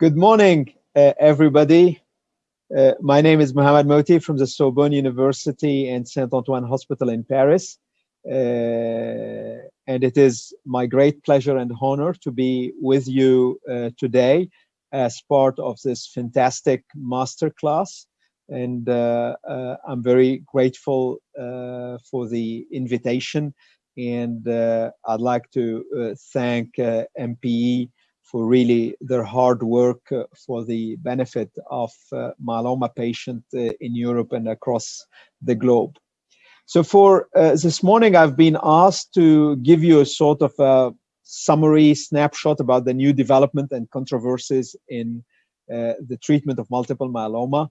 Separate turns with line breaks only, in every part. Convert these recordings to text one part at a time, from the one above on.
Good morning, uh, everybody. Uh, my name is Mohamad Mohty from the Sorbonne University and Saint-Antoine Hospital in Paris. Uh, and it is my great pleasure and honor to be with you uh, today as part of this fantastic masterclass. And uh, uh, I'm very grateful for the invitation. And I'd like to thank MPE for really their hard work uh, for the benefit of uh, myeloma patients uh, in Europe and across the globe. So for this morning, I've been asked to give you a sort of a summary snapshot about the new development and controversies in the treatment of multiple myeloma.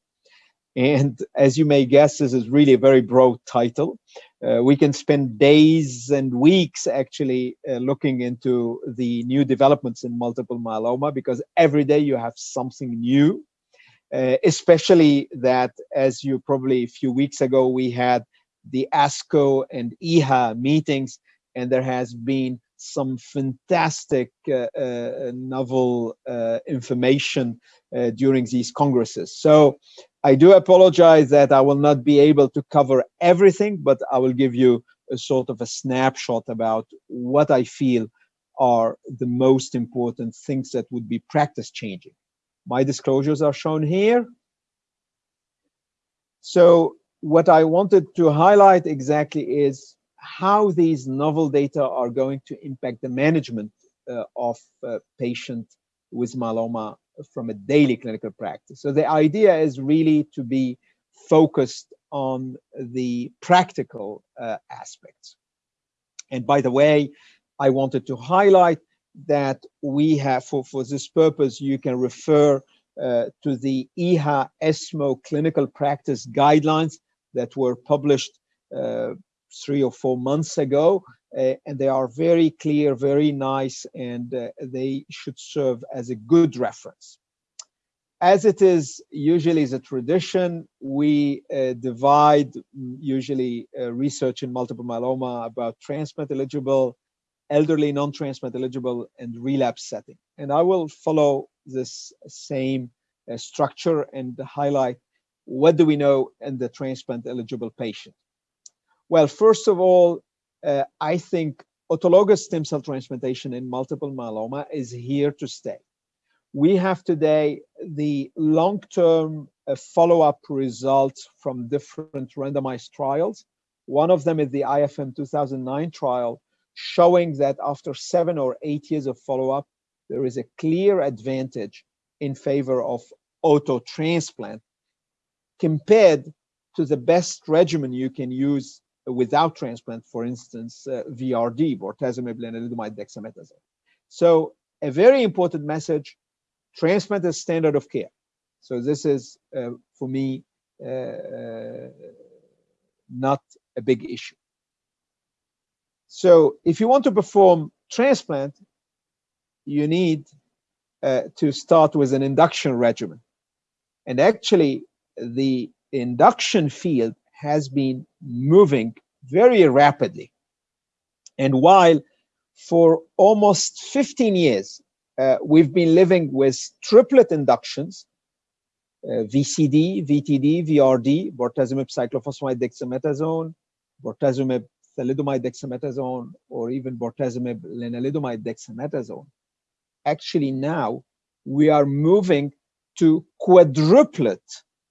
And as you may guess, this is really a very broad title. Uh, we can spend days and weeks actually uh, looking into the new developments in multiple myeloma because every day you have something new, uh, especially that as you probably a few weeks ago, we had the ASCO and EHA meetings and there has been some fantastic uh, uh, novel uh, information during these congresses. So I do apologize that I will not be able to cover everything, but I will give you a sort of a snapshot about what I feel are the most important things that would be practice changing. My disclosures are shown here. So what I wanted to highlight exactly is how these novel data are going to impact the management uh, of uh, patient with myeloma from a daily clinical practice. So the idea is really to be focused on the practical uh, aspects. And by the way, I wanted to highlight that we have, for, for this purpose, you can refer uh, to the EHA ESMO clinical practice guidelines that were published uh, three or four months ago uh, and they are very clear, very nice, and uh, they should serve as a good reference. As it is usually the tradition, we uh, divide usually uh, research in multiple myeloma about transplant eligible, elderly non-transplant eligible, and relapse setting. And I will follow this same uh, structure and highlight what do we know in the transplant eligible patient. Well, first of all, uh, I think autologous stem cell transplantation in multiple myeloma is here to stay. We have today the long-term uh, follow-up results from different randomized trials. One of them is the IFM 2009 trial, showing that after seven or eight years of follow-up, there is a clear advantage in favor of auto transplant compared to the best regimen you can use without transplant, for instance, uh, VRD, bortezomib, lenalidomide, dexamethasone. So a very important message, transplant is standard of care. So this is, uh, for me, uh, uh not a big issue. So if you want to perform transplant, you need uh, to start with an induction regimen. And actually, the induction field has been moving very rapidly. And while for almost 15 years, uh, we've been living with triplet inductions, uh, VCD, VTD, VRD, bortezomib, cyclophosphamide, dexamethasone, bortezomib, thalidomide, dexamethasone, or even bortezomib, lenalidomide, dexamethasone. Actually now, we are moving to quadruplet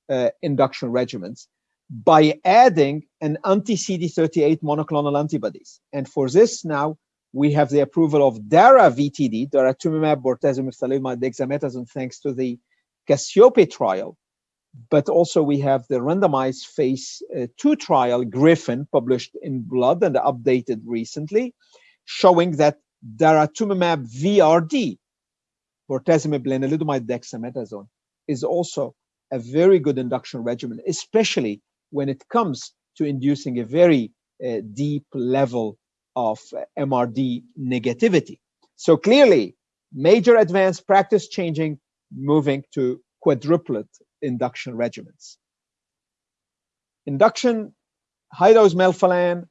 uh, induction regimens by adding an anti-CD38 monoclonal antibodies. And for this now, we have the approval of DARA VTD, daratumumab, bortezomib, dexamethasone, thanks to the Cassiope trial. But also we have the randomized phase uh, two trial, Griffin, published in Blood and updated recently, showing that daratumumab VRD, bortezomib, lenalidomide, dexamethasone, is also a very good induction regimen, especially when it comes to inducing a very uh, deep level of uh, MRD negativity. So clearly, major advance practice changing, moving to quadruplet induction regimens. Induction, high-dose melphalan,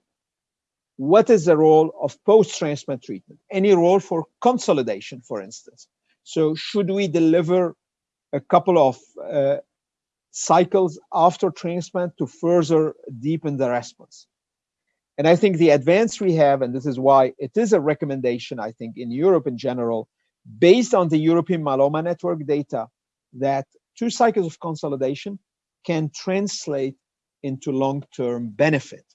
what is the role of post-transplant treatment? Any role for consolidation, for instance? So should we deliver a couple of uh, cycles after transplant to further deepen the response? And I think the advance we have, and this is why it is a recommendation, I think, in Europe in general, based on the European Myeloma Network data, that two cycles of consolidation can translate into long-term benefit.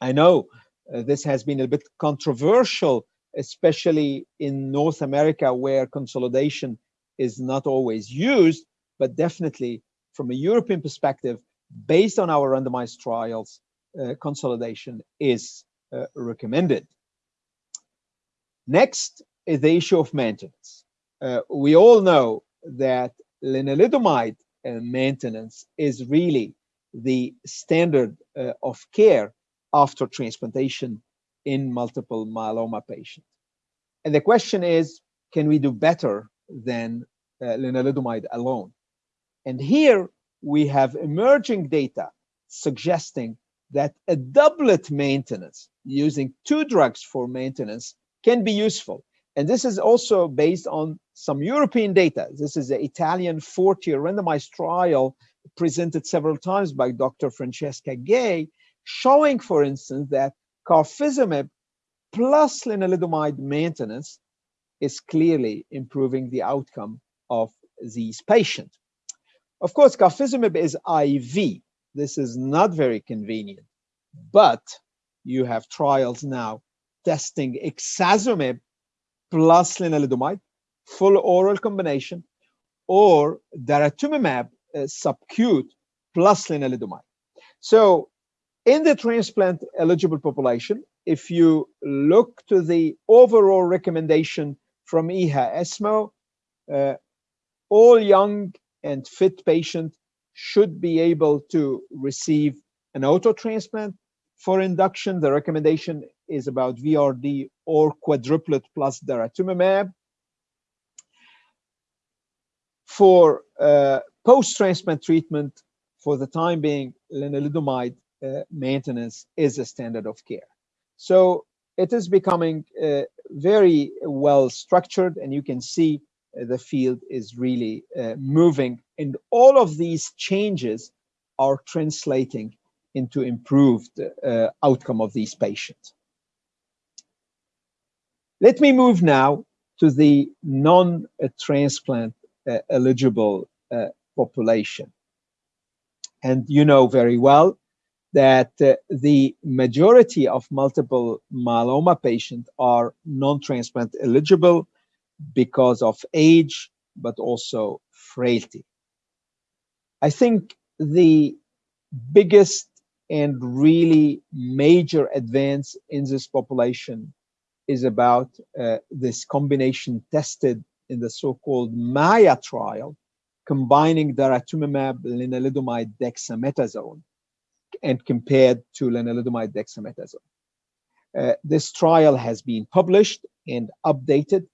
I know uh, this has been a bit controversial, especially in North America, where consolidation is not always used, but definitely from a European perspective, based on our randomized trials, uh, consolidation is uh, recommended. Next is the issue of maintenance. Uh, we all know that lenalidomide maintenance is really the standard uh, of care after transplantation in multiple myeloma patients. And the question is, can we do better than uh, lenalidomide alone? And here we have emerging data suggesting that a doublet maintenance using two drugs for maintenance can be useful. And this is also based on some European data. This is the Italian FORTE randomized trial presented several times by Dr. Francesca Gay, showing, for instance, that carfilzomib plus lenalidomide maintenance is clearly improving the outcome of these patients. Of course, carfilzomib is IV. This is not very convenient, but you have trials now testing ixazomib plus lenalidomide, full oral combination, or daratumumab uh, subcute plus lenalidomide. So in the transplant eligible population, if you look to the overall recommendation from EHA ESMO, uh, all young and fit patient should be able to receive an auto transplant. For induction, the recommendation is about VRD or quadruplet plus daratumumab. For uh, post-transplant treatment, for the time being, lenalidomide uh, maintenance is a standard of care. So it is becoming uh, very well structured, and you can see the field is really uh, moving, and all of these changes are translating into improved uh, outcome of these patients. Let me move now to the non-transplant uh, eligible uh, population. And you know very well that uh, the majority of multiple myeloma patients are non-transplant eligible because of age, but also frailty. I think the biggest and really major advance in this population is about uh, this combination tested in the so-called MAIA trial, combining daratumumab, lenalidomide, dexamethasone, and compared to lenalidomide, dexamethasone. Uh, this trial has been published and updated,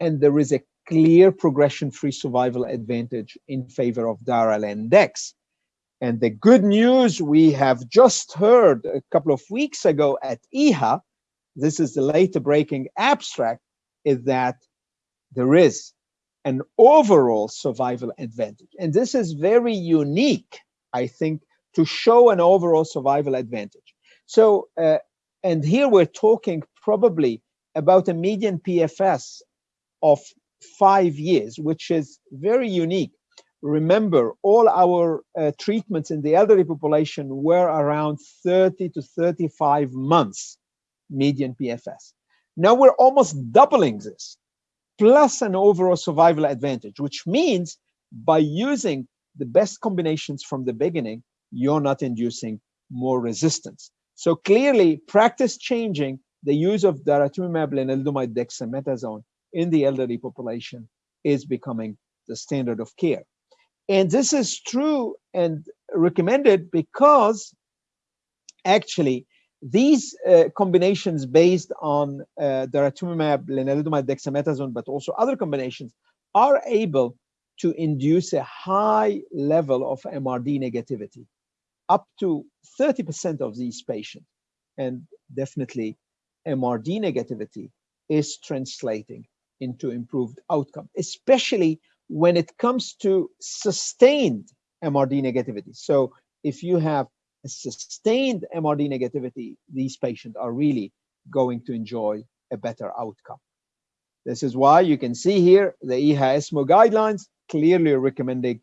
and there is a clear progression-free survival advantage in favor of Dara-Len-Dex. And the good news we have just heard a couple of weeks ago at EHA, this is the later breaking abstract, is that there is an overall survival advantage. And this is very unique, I think, to show an overall survival advantage. So, uh, and here we're talking probably about a median PFS of five years, which is very unique. Remember, all our uh, treatments in the elderly population were around 30 to 35 months median PFS. Now we're almost doubling this plus an overall survival advantage, which means by using the best combinations from the beginning, you're not inducing more resistance. So clearly, practice changing the use of daratumumab, lenalidomide, dexamethasone in the elderly population is becoming the standard of care. And this is true and recommended because actually these uh, combinations based on uh, daratumumab, lenalidomide, dexamethasone, but also other combinations are able to induce a high level of MRD negativity, up to 30% of these patients. And definitely MRD negativity is translating into improved outcome, especially when it comes to sustained MRD negativity. So if you have a sustained MRD negativity, these patients are really going to enjoy a better outcome. This is why you can see here the EHA ESMO guidelines clearly recommending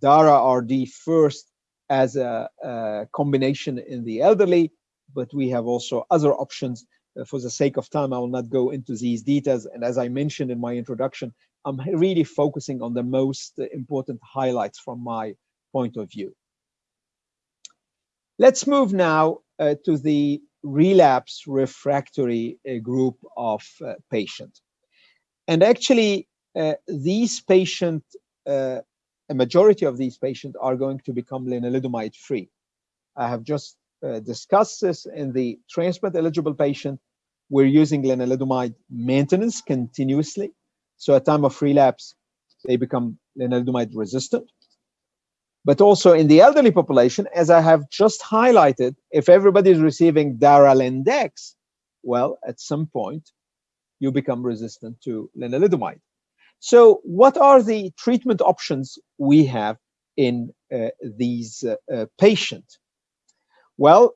DARA RD first as a, a, combination in the elderly, but we have also other options. Uh, for the sake of time, I will not go into these details. And as I mentioned in my introduction, I'm really focusing on the most important highlights from my point of view. Let's move now uh, to the relapse refractory uh, group of uh, patients. And actually, uh, these patients, uh, a majority of these patients are going to become lenalidomide free. I have just uh, discussed this in the transplant eligible patient. We're using lenalidomide maintenance continuously. So at time of relapse, they become lenalidomide resistant. But also in the elderly population, as I have just highlighted, if everybody is receiving Daralendex, well, at some point, you become resistant to lenalidomide. So what are the treatment options we have in uh, these uh, uh, patients? Well,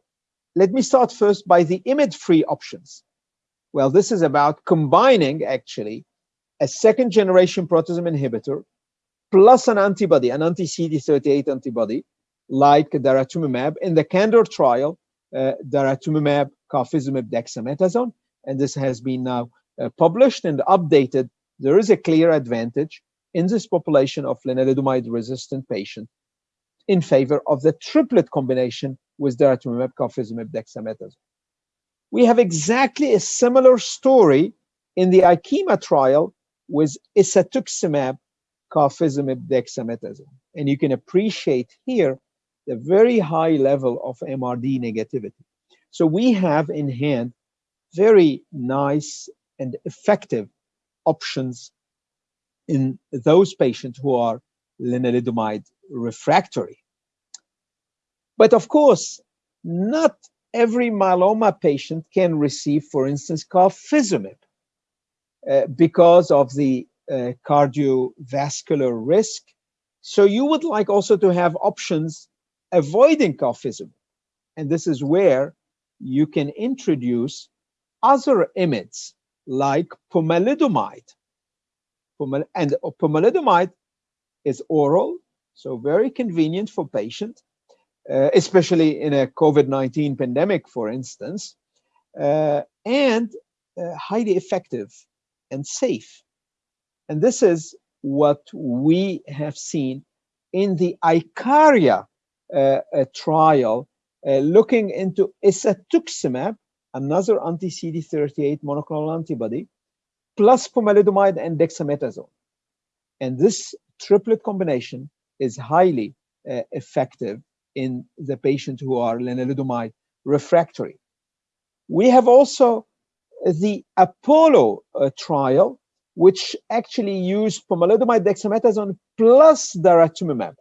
let me start first by the IMiD-free options. Well, this is about combining actually a second generation proteasome inhibitor plus an antibody, an anti-CD38 antibody, like daratumumab. In the CANDOR trial, uh, daratumumab, carfilzomib, dexamethasone, and this has been now uh, published and updated. There is a clear advantage in this population of lenalidomide-resistant patient in favor of the triplet combination with daratumumab, carfilzomib, dexamethasone. We have exactly a similar story in the IKEMA trial with isatuximab, carfilzomib, dexamethasone. And you can appreciate here the very high level of MRD negativity. So we have in hand very nice and effective options in those patients who are lenalidomide refractory. But of course, not every myeloma patient can receive, for instance, carfilzomib uh, because of the uh, cardiovascular risk. So you would like also to have options avoiding carfilzomib. And this is where you can introduce other IMiDs like pomalidomide. and pomalidomide is oral, so very convenient for patients, uh, especially in a COVID-19 pandemic, for instance, uh, and uh, highly effective and safe. And this is what we have seen in the ICARIA uh, uh, trial, uh, looking into isatuximab, another anti-CD38 monoclonal antibody, plus pomalidomide and dexamethasone. And this triplet combination is highly effective in the patients who are lenalidomide refractory. We have also the Apollo uh, trial, which actually used pomalidomide dexamethasone plus daratumumab.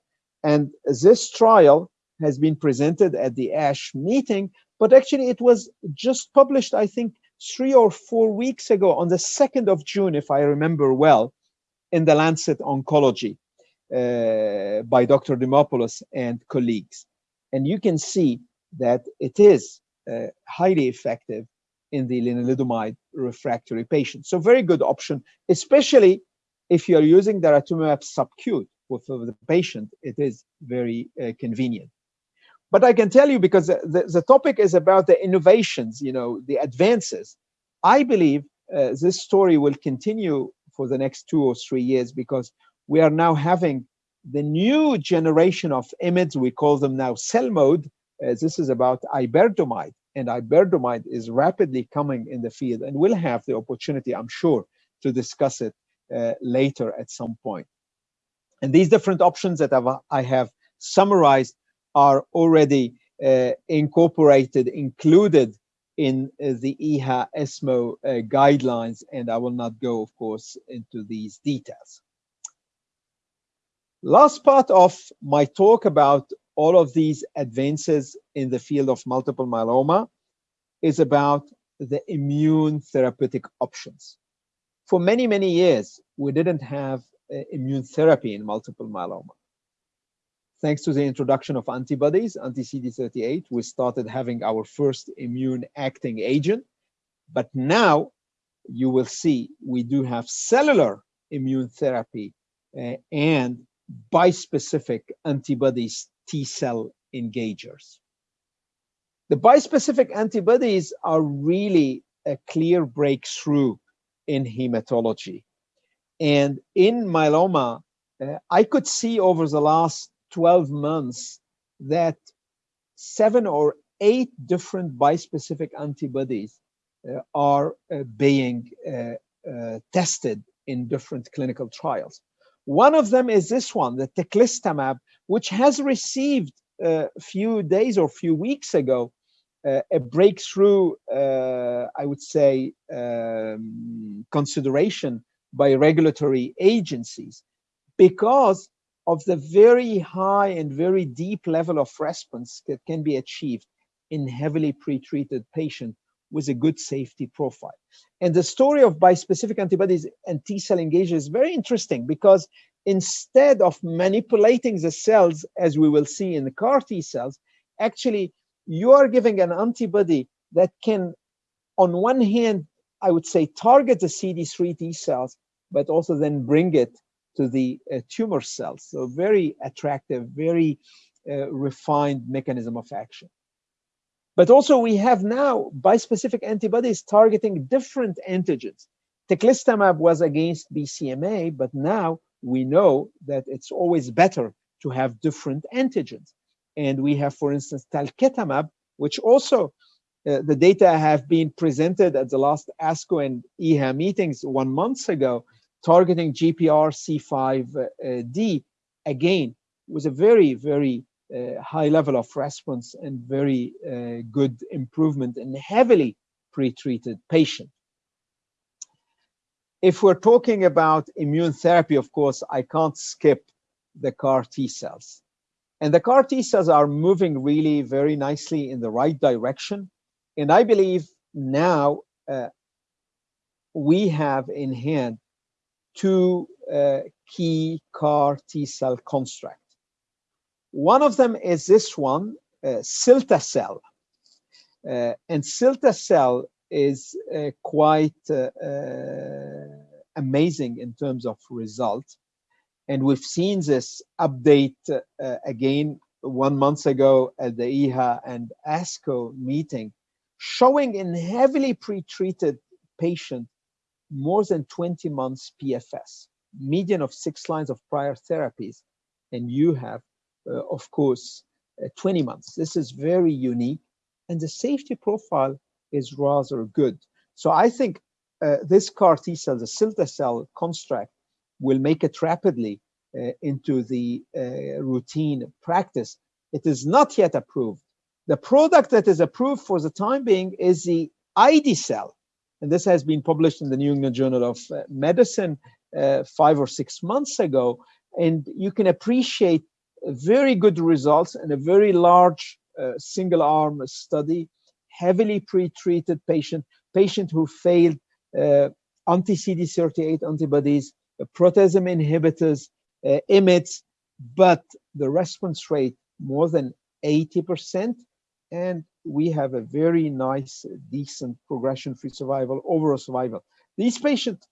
And this trial has been presented at the ASH meeting, but actually it was just published, I think, three or four weeks ago on the 2nd of June, if I remember well, in the Lancet Oncology by Dr. Dimopoulos and colleagues. And you can see that it is uh, highly effective in the lenalidomide refractory patient. So very good option, especially if you're using daratumumab subcut for, for the patient, it is very uh, convenient. But I can tell you because the, the topic is about the innovations, you know, the advances. I believe uh, this story will continue for the next two or three years because we are now having the new generation of IMiDs, we call them now CELMoD. Uh, this is about iberdomide and iberdomide is rapidly coming in the field and we'll have the opportunity, I'm sure, to discuss it uh, later at some point. And these different options that I've, I have summarized are already uh, incorporated, included in uh, the EHA ESMO uh, guidelines, and I will not go, of course, into these details. Last part of my talk about all of these advances in the field of multiple myeloma is about the immune therapeutic options. For many, many years, we didn't have uh, immune therapy in multiple myeloma. Thanks to the introduction of antibodies, anti-CD38, we started having our first immune acting agent. But now you will see we do have cellular immune therapy uh, and bispecific antibodies T cell engagers. The bispecific antibodies are really a clear breakthrough in hematology. And in myeloma, uh, I could see over the last 12 months that seven or eight different bispecific antibodies uh, are uh, being uh, uh, tested in different clinical trials. One of them is this one, the teclistamab, which has received a few days or few weeks ago uh, a breakthrough, uh, I would say, um, consideration by regulatory agencies because of the very high and very deep level of response that can be achieved in heavily pretreated patients with a good safety profile. And the story of bispecific antibodies and T cell engagers is very interesting because instead of manipulating the cells, as we will see in the CAR T cells, actually you are giving an antibody that can, on one hand, I would say target the CD3 T cells, but also then bring it to the uh, tumor cells. So very attractive, very uh, refined mechanism of action. But also we have now bispecific antibodies targeting different antigens. Teclistamab was against BCMA, but now we know that it's always better to have different antigens. And we have, for instance, talquetamab, which also uh, the data have been presented at the last ASCO and EHA meetings one month ago, targeting GPRC5D, again, was a very, very uh, high level of response and very uh, good improvement in heavily pretreated patient. If we're talking about immune therapy, of course, I can't skip the CAR T cells. And the CAR T cells are moving really very nicely in the right direction. And I believe now uh, we have in hand two uh, key CAR T cell constructs. One of them is this one, uh, cilta-cel. Uh, and cilta-cel is uh, quite uh, uh, amazing in terms of result. And we've seen this update uh, again one month ago at the EHA and ASCO meeting, showing in heavily pretreated patient more than 20 months PFS, median of six lines of prior therapies, and you have, of course, uh, 20 months. This is very unique, and the safety profile is rather good. So I think uh, this CAR T cell, the cilta-cel construct, will make it rapidly uh, into the uh, routine practice. It is not yet approved. The product that is approved for the time being is the ide-cel. And this has been published in the New England Journal of uh, Medicine uh, five or six months ago. And you can appreciate very good results in a very large uh, single arm study, heavily pre-treated patient, patient who failed uh, anti-CD38 antibodies, proteasome inhibitors, uh, IMiDs, but the response rate more than 80%. And we have a very nice, decent progression-free survival, overall survival. These patients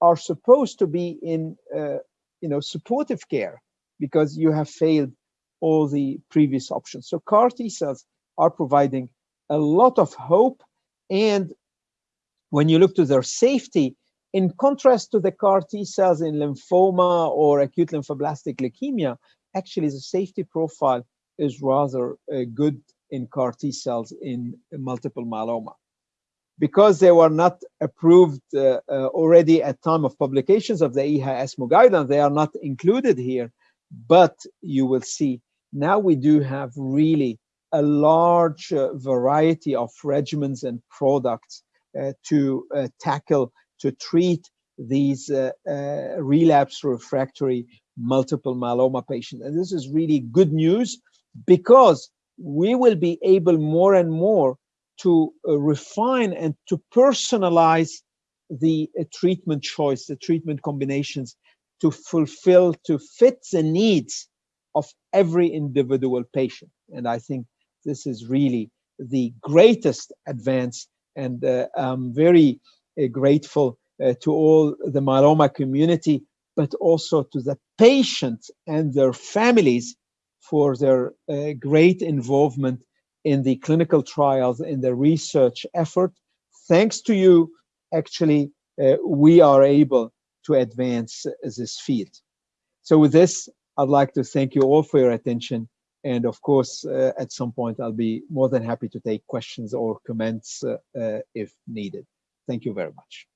are supposed to be in, uh, you know, supportive care because you have failed all the previous options. So CAR T cells are providing a lot of hope. And when you look to their safety, in contrast to the CAR T cells in lymphoma or acute lymphoblastic leukemia, actually the safety profile is rather uh, good in CAR T cells in, multiple myeloma. Because they were not approved uh, uh, already at time of publications of the EHA ESMO guidelines, they are not included here, but you will see now we do have really a large uh, variety of regimens and products uh, to uh, tackle to treat these uh, uh, relapse refractory multiple myeloma patients. And this is really good news because we will be able more and more to uh, refine and to personalize the treatment choice, the treatment combinations to fulfill, to fit the needs of every individual patient. And I think this is really the greatest advance. And uh, I'm very uh, grateful uh, to all the myeloma community, but also to the patients and their families for their uh, great involvement in the clinical trials, in the research effort. Thanks to you, actually, uh, we are able to advance this field. So with this, I'd like to thank you all for your attention. And of course, uh, at some point, I'll be more than happy to take questions or comments uh, uh if needed. Thank you very much.